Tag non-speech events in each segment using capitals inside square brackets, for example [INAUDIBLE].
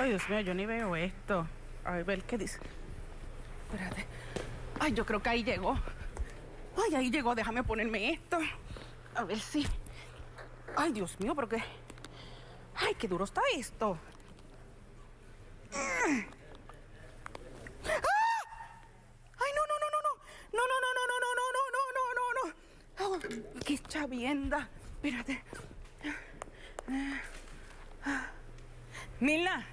Ay, Dios mío, yo ni veo esto. A ver, ¿qué dice? Espérate. Ay, yo creo que ahí llegó. Ay, ahí llegó. Déjame ponerme esto. A ver si... Ay, Dios mío, pero qué... Ay, qué duro está esto. Ay, no, no, no, no, no. No, no, no, no, no, no, no, no, no, no, no. ¡Qué chavienda! Espérate. Mila,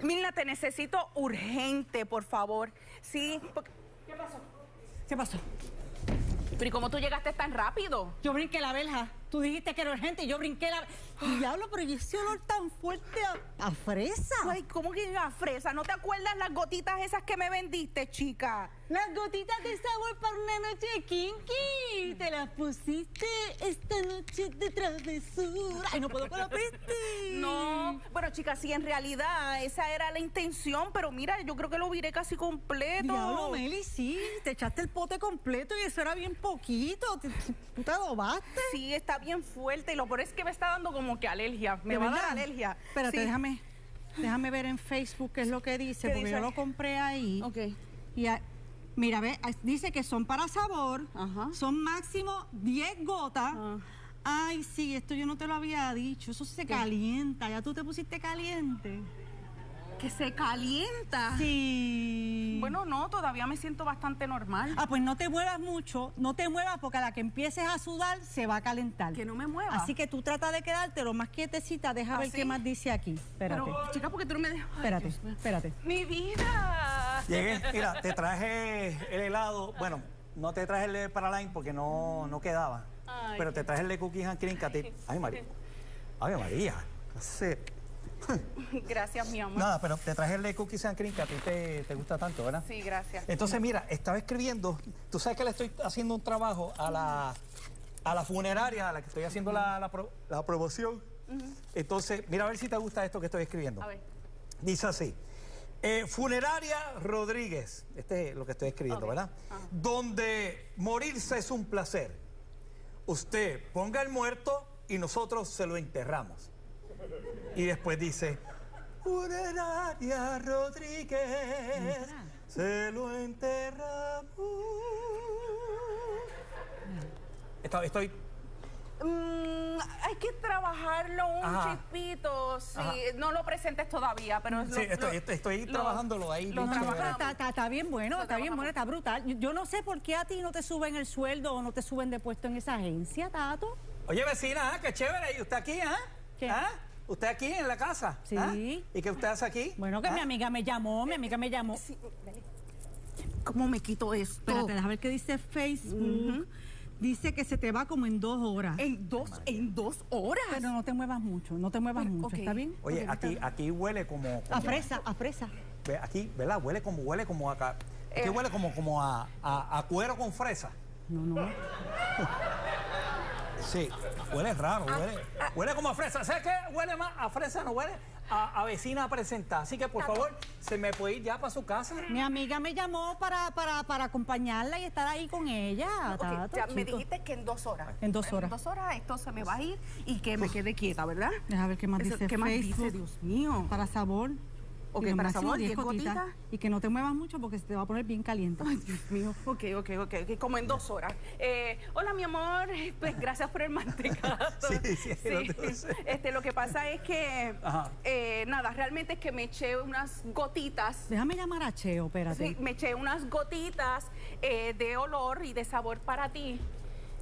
Milna, te necesito urgente, por favor. Sí. porque- ¿Qué pasó? ¿Qué pasó? Pero ¿y cómo tú llegaste tan rápido? Yo brinqué la verja. Tú dijiste que era urgente y yo brinqué la... Diablo, pero ¿y ese olor tan fuerte a, a fresa? Ay, ¿cómo que a fresa? ¿No te acuerdas las gotitas esas que me vendiste, chica? Las gotitas de sabor para una noche kinky. Te las pusiste esta noche de travesura. Ay, no puedo con la peste. No, bueno, chica, sí, en realidad esa era la intención, pero mira, yo creo que lo viré casi completo. Diablo, Meli, sí. Te echaste el pote completo y eso era bien poquito. Te- te- Tú te adobaste. Sí, está bien fuerte y lo peor es que me está dando como que alergia. Me ¿De va a dar alergia. Espérate, Sí. déjame, déjame ver en Facebook qué es lo que dice, ¿Qué porque dice? yo lo compré ahí. Ok. Y a- mira, ve, ah, dice que son para sabor, Ajá. son máximo 10 gotas. Ah. Ay, sí, esto yo no te lo había dicho, eso se calienta, ya tú te pusiste caliente. Que se calienta. Sí. Bueno, no, todavía me siento bastante normal. Ah, pues no te muevas mucho, no te muevas porque a la que empieces a sudar se va a calentar. Que no me mueva. Así que tú trata de quedarte lo más quietecita, deja ver ¿Así? qué más dice aquí. Espérate, Pero, chica, porque tú no me dejas. Espérate, Dios espérate. Mi vida. Llegué, mira, te traje el helado. Bueno, no te traje el de Paraline porque no, no quedaba. Ay, pero te traje el de Cookies and Cream que a ti. Ay, María. Ay, María. No sé. [LAUGHS] Gracias, mi amor. Nada, pero te traje el de Cookies and Cream que a ti te, te gusta tanto, ¿verdad? Sí, gracias. Entonces, mira, estaba escribiendo. Tú sabes que le estoy haciendo un trabajo a la, a la funeraria a la que estoy haciendo la, la pro- la promoción. Entonces, mira a ver si te gusta esto que estoy escribiendo. A ver. Dice así. eh, Funeraria Rodríguez, este es lo que estoy escribiendo, ¿verdad? Donde morirse es un placer. Usted ponga el muerto y nosotros se lo enterramos. Y después dice, Funeraria Rodríguez, se lo enterramos. Estoy, estoy Mm, hay que trabajarlo un Ajá. chispito. Sí, no lo presentes todavía, pero Sí, estoy- estoy- estoy trabajándolo ahí, Lo está, trabajamos. está- está bien bueno, Lo está bien bueno, está brutal. Yo- Yo no sé por qué a ti no te suben el sueldo o no te suben de puesto en esa agencia, Tato. Oye, vecina, qué chévere. ¿Y usted aquí, ah? ¿Qué? ¿Ah? ¿Usted aquí en la casa? Sí. ¿Ah? ¿Y qué usted hace aquí? Bueno, que ¿Ah? mi amiga me llamó, mi amiga me llamó. Sí. ¿Cómo me quito esto? Espérate, déjame ver qué dice Facebook. Dice que se te va como en dos horas. En dos, en dos horas. Pero no te muevas mucho, no te muevas Pero, mucho. ¿está bien? Oye, aquí, está- aquí huele como, como- A fresa, a fresa. Aquí, ¿verdad? Huele como, huele como acá. Aquí Eh. huele como, como a, a- a cuero con fresa. No, no. [LAUGHS] Sí, huele raro, huele, huele como a fresa. ¿Sabes qué? Huele más a fresa, no huele a, a vecina presentada. Así que, por favor, se me puede ir ya para su casa. Mi amiga me llamó para, para, para acompañarla y estar ahí con ella. Tato, ya me dijiste que en dos horas. En dos horas. En dos horas esto se me va a ir y que me quede quieta, ¿verdad? Deja ver qué más Eso- dice ¿Qué más Facebook. dice, Dios mío? Para sabor. Ok, Y para máximo sabor, 10 10 gotitas. Y que no te muevas mucho porque se te va a poner bien caliente. Ay, Dios mío. Ok, ok, ok, ok, como en dos horas. Eh, hola, mi amor. Pues gracias por el mantecazo. [LAUGHS] Sí, sí, puse. Este, lo que pasa es que, eh, nada, realmente es que me eché unas gotitas. Déjame llamar a Cheo, espérate. Sí, me eché unas gotitas eh, de olor y de sabor para ti.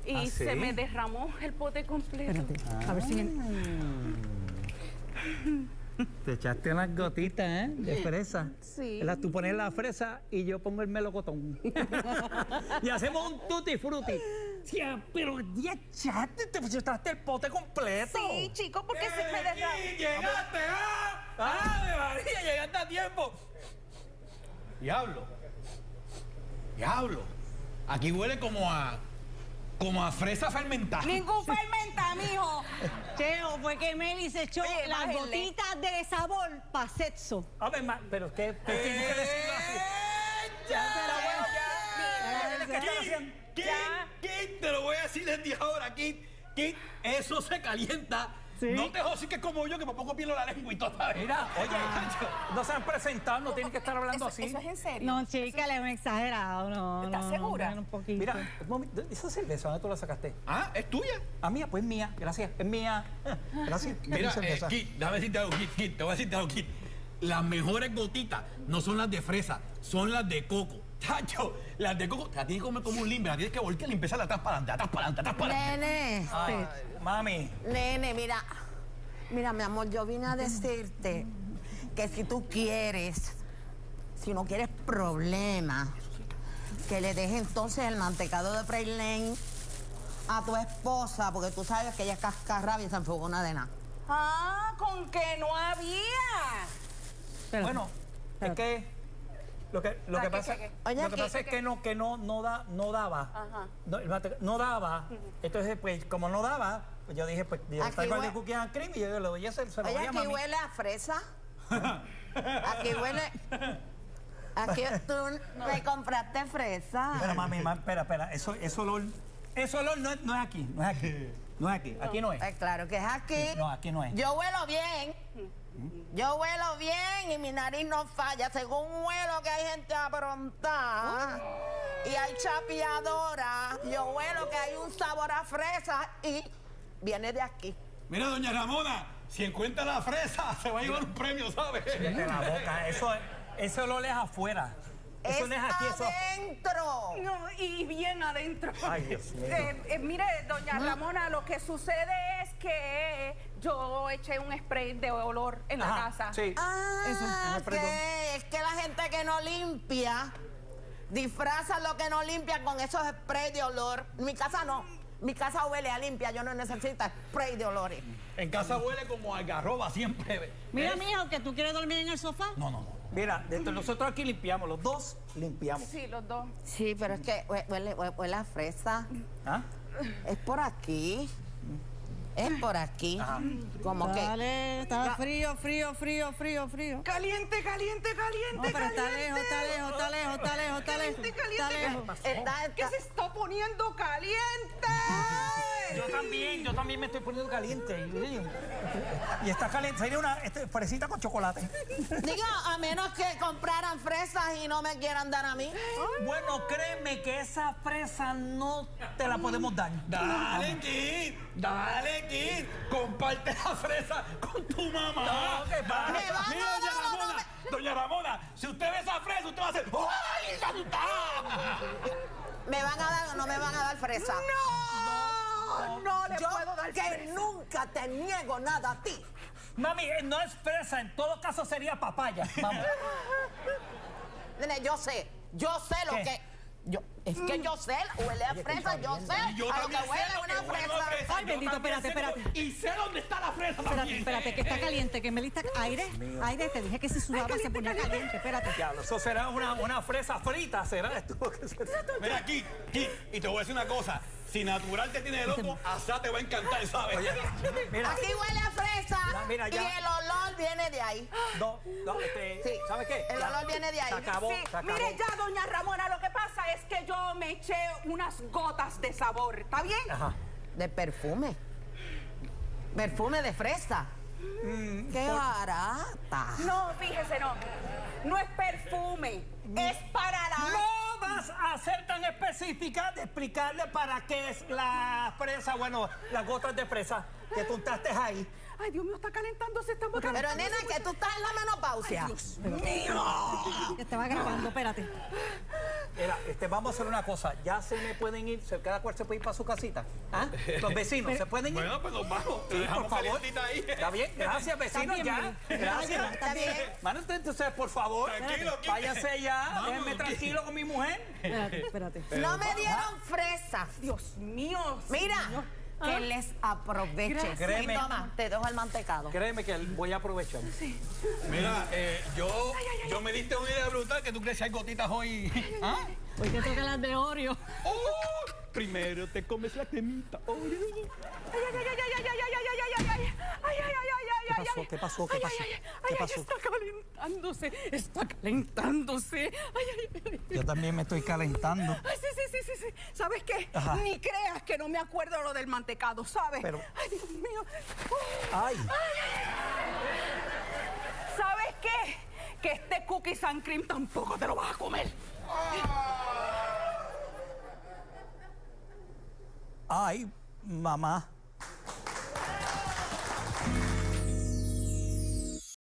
Y ¿Ah, sí? se me derramó el pote completo. Espérate. A ver si... Te echaste unas gotitas, ¿eh? De fresa. Sí. Tú pones la fresa y yo pongo el melocotón. [LAUGHS] y hacemos un tutti frutti. Tía, pero ya echaste, te echaste el pote completo. Sí, chico, porque se me derramó. ¡Llegaste! ¡Ah! ¡Ah, María! ¡Llegaste a tiempo! Diablo. Diablo. Aquí huele como a. como a fresa fermentada. Ningún fermenta, mijo. Cheo, fue que Meli se echó Oye, las bájenle. gotitas de sabor para sexo. A ver, ma- pero ¿qué? ¿Por qué tienes que decirlo así? ¿Qué están haciendo? Kit, Kit, te lo voy a decir desde ahora, Kit. Kit, eso se calienta Sí. No te josiques como yo, que por poco pierdo la lengua y todo. Mira, oye, no se han presentado, no tienen que estar hablando Eso, así. eso es en serio. No, chica, le hemos exagerado. No, ¿Estás no, segura? no, un poquito. Mira, un esa cerveza, ¿dónde tú la sacaste? Ah, ¿es tuya? Ah, mía, pues mía, gracias, es mía. [LAUGHS] Gracias. Mira, Mi eh. Kit, déjame decirte algo, Kit, Kit, te voy a decirte algo, Kit. Las mejores gotitas no son las de fresa, son las de coco. Tacho, las de coco, te la tienes que comer como un limber, la tienes que voltear y empezar atrás para adelante, atrás para adelante, atrás para adelante. Nene, Ay, mami, nene, mira. Mira, mi amor, yo vine a decirte que si tú quieres, si no quieres problemas, que le dejes entonces el mantecado de Praylane a tu esposa, porque tú sabes que ella es cascarrabia y se enfogona de nada. Ah, con que no había. Bueno, es que lo que, lo Ah, que ¿qué, pasa? Oye, lo que ¿qué, pasa es que no, que no, no da, no daba. Ajá. No, daba. Entonces, pues, como no daba, pues yo dije, pues, yo de cookies and cream y yo le voy a hacer, se lo Oye, voy a aquí mami. huele a fresa. [LAUGHS] Aquí huele. Aquí tú me compraste fresa. Espera, mami, mami, espera, espera. Eso, eso olor, eso olor no es, no es aquí, no es aquí. [LAUGHS] No es aquí, aquí no es. Pues claro que es aquí. No, aquí no es. Yo huelo bien. Yo huelo bien y mi nariz no falla. Según huelo que hay gente aprontada y hay chapeadora, yo huelo que hay un sabor a fresa y viene de aquí. Mira, doña Ramona, si encuentra la fresa, [LAUGHS] se va a llevar un premio, ¿sabes? Cállate la boca, eso, ese olor es afuera. Eso no es aquí, eso. adentro. No, y bien adentro. Ay, Dios mío. Eh, eh, mire, doña Ramona, lo que sucede es que yo eché un spray de olor en la casa. Sí. Ah, Eso, ok. Es que la gente que no limpia disfraza lo que no limpia con esos sprays de olor. Mi casa no. Mi casa huele a limpia. Yo no necesito spray de olores. En casa huele como algarroba siempre. Mira, ¿Eh? mijo, que tú quieres dormir en el sofá. No, no, no. Mira, nosotros aquí limpiamos, los dos limpiamos. Sí, los dos. Sí, pero es que hue- huele, hue- huele a fresa. ¿Ah? Es por aquí. Es por aquí. Como que. Dale, está frío, frío, frío, frío, frío. Caliente, caliente, caliente, No, pero está lejos, está lejos, está lejos, está lejos, está lejos. Caliente, Está caliente. lejos. Está, ¿Qué está- se está poniendo caliente? [LAUGHS] Yo también, yo también me estoy poniendo caliente. Y, está caliente, sería una este, fresita con chocolate. Diga, a menos que compraran fresas y no me quieran dar a mí. Bueno, créeme que esa fresa no te la podemos dar. Dale, Kid, dale, Kid. Comparte la fresa con tu mamá. No, ¿qué pasa? Me van a Mira, doña no Ramona, doña Ramona, si usted ve esa fresa, usted va a hacer ¡Ay, está asustada! ¿Me van a dar o no me van a dar fresa? No, no le Yo puedo dar que fresa. nunca te niego nada a ti. Mami, eh, no es fresa, en todo caso sería papaya. Vamos. Nene, yo sé, yo sé lo ¿Qué? que. Yo, es que yo sé, huele a fresa, yo sé Y yo a lo que huele una que huele fresa. a fresa. Ay, bendito, espérate, espérate. Y sé dónde está la fresa Espérate, también. espérate, que está caliente, que Melissa, aire, aire, te dije que si sudaba se ponía caliente, espérate. Diablo, eso será una, una fresa frita, será [LAUGHS] esto. Mira aquí, aquí, y te voy a decir una cosa. Si natural te tiene de loco, asá te va a encantar, ¿sabes? Mira, Aquí huele a fresa mira, y el olor viene de ahí. no, no, este, Sí. ¿sabes qué? El Ya, olor viene de ahí. Se acabó, Sí, se acabó. mire ya, doña Ramona, lo que pasa es que yo me eché unas gotas de sabor, ¿está bien? Ajá. De perfume. Perfume de fresa. Mm, Qué barata. No, fíjese, no. No es perfume, es para la... No vas a ser tan específica de explicarle para qué es la fresa, bueno, las gotas de fresa que tú untaste ahí. Ay, Dios mío, está calentándose, está Pero nena, que tú estás en la menopausia. Que estaba grabando, espérate. Mira, este, vamos a hacer una cosa. Ya se me pueden ir, se- cada cual se puede ir para su casita. ¿Ah? Los vecinos, ¿se pueden ir? Bueno, pues nos vamos. Sí, dejamos por favor. ahí. Está bien, gracias, vecinos, bien, ya. Gracias. Está bien. Bueno, entonces, por favor, Tranquilo, váyase ya, Vamos, déjenme tranquilo con mi mujer. Espérate, espérate. No me dieron fresas. Dios mío. Mira, que les aproveche. Créeme. Toma, te dejo el mantecado. Créeme que voy a aprovechar. Mira, eh, yo, yo me diste una idea brutal que tú crees que hay gotitas hoy. ¿Ah? Hoy te toca las de Oreo. Oh, primero te comes la temita. Oreo. Ay, ay, ay, ay, ay, ay, ay, ay, ay, ay, ay, ay, ay, ay, ay, ay, ay, ¿Qué pasó? ay. ¿Qué pasó? ¿Qué Ay, pasó? ay, ay, ¿Qué ay, ay, pasó? está calentándose, está calentándose. Ay, ay, ay. Yo también me estoy calentando. Ay, sí, sí, sí, sí, sí. ¿Sabes qué? Ni creas que no me acuerdo lo del mantecado, ¿sabes? Pero... Ay, Dios mío. Ay. ¿Sabes qué? Que este cookie and cream tampoco te lo vas a comer. Ay, mamá.